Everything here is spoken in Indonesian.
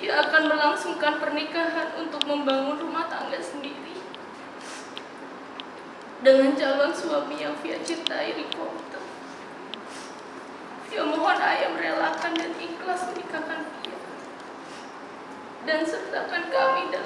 ia akan melangsungkan pernikahan untuk membangun rumah tangga sendiri dengan calon suami yang Via cintai di Kota. Via mohon ayah merelakan dan ikhlas menikahkan dia dan sertakan kami dalam